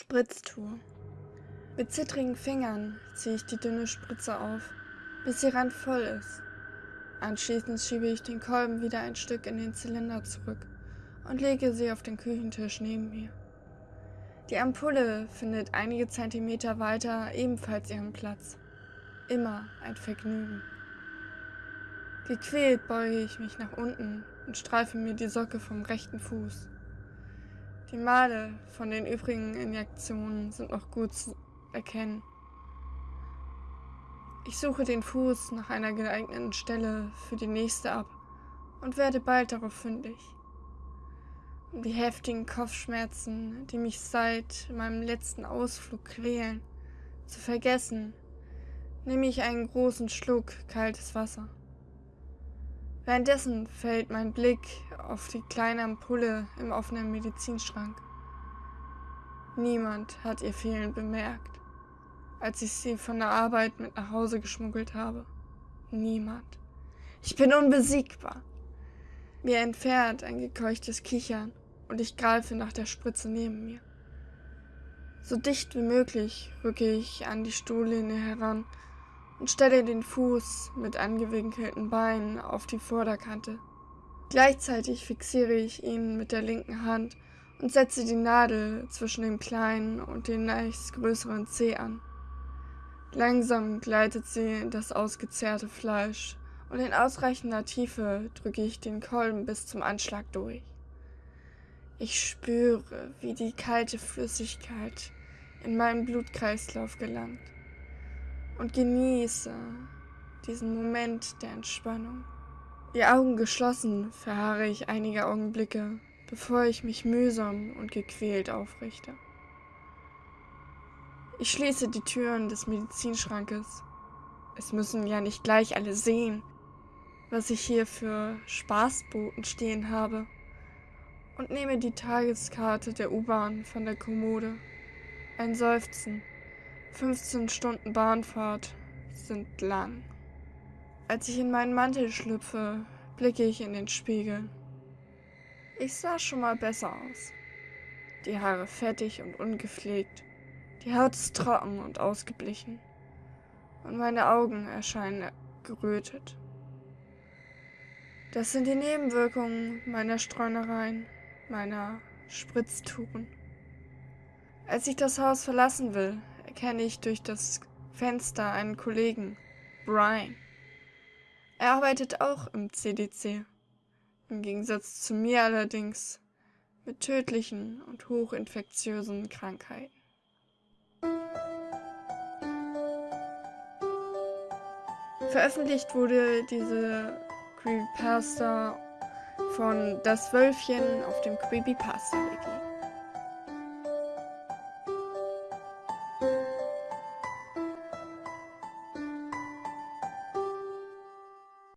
Spritztour. Mit zittrigen Fingern ziehe ich die dünne Spritze auf, bis sie randvoll ist. Anschließend schiebe ich den Kolben wieder ein Stück in den Zylinder zurück und lege sie auf den Küchentisch neben mir. Die Ampulle findet einige Zentimeter weiter ebenfalls ihren Platz. Immer ein Vergnügen. Gequält beuge ich mich nach unten und streife mir die Socke vom rechten Fuß. Die Male von den übrigen Injektionen sind noch gut zu erkennen. Ich suche den Fuß nach einer geeigneten Stelle für die nächste ab und werde bald darauf fündig. Um die heftigen Kopfschmerzen, die mich seit meinem letzten Ausflug quälen, zu vergessen, nehme ich einen großen Schluck kaltes Wasser. Währenddessen fällt mein Blick auf die kleine Ampulle im offenen Medizinschrank. Niemand hat ihr Fehlen bemerkt, als ich sie von der Arbeit mit nach Hause geschmuggelt habe. Niemand. Ich bin unbesiegbar. Mir entfernt ein gekeuchtes Kichern und ich greife nach der Spritze neben mir. So dicht wie möglich rücke ich an die Stuhllehne heran und stelle den Fuß mit angewinkelten Beinen auf die Vorderkante. Gleichzeitig fixiere ich ihn mit der linken Hand und setze die Nadel zwischen dem kleinen und dem nächst größeren Zeh an. Langsam gleitet sie in das ausgezehrte Fleisch und in ausreichender Tiefe drücke ich den Kolben bis zum Anschlag durch. Ich spüre, wie die kalte Flüssigkeit in meinen Blutkreislauf gelangt und genieße diesen Moment der Entspannung. Die Augen geschlossen verharre ich einige Augenblicke, bevor ich mich mühsam und gequält aufrichte. Ich schließe die Türen des Medizinschrankes. Es müssen ja nicht gleich alle sehen, was ich hier für Spaßboten stehen habe, und nehme die Tageskarte der U-Bahn von der Kommode. Ein Seufzen 15 Stunden Bahnfahrt sind lang. Als ich in meinen Mantel schlüpfe, blicke ich in den Spiegel. Ich sah schon mal besser aus. Die Haare fettig und ungepflegt, die Haut ist trocken und ausgeblichen und meine Augen erscheinen gerötet. Das sind die Nebenwirkungen meiner Streunereien, meiner Spritztouren. Als ich das Haus verlassen will, erkenne ich durch das Fenster einen Kollegen, Brian. Er arbeitet auch im CDC. Im Gegensatz zu mir allerdings mit tödlichen und hochinfektiösen Krankheiten. Veröffentlicht wurde diese Creepypasta von Das Wölfchen auf dem Creepypasta Wiki.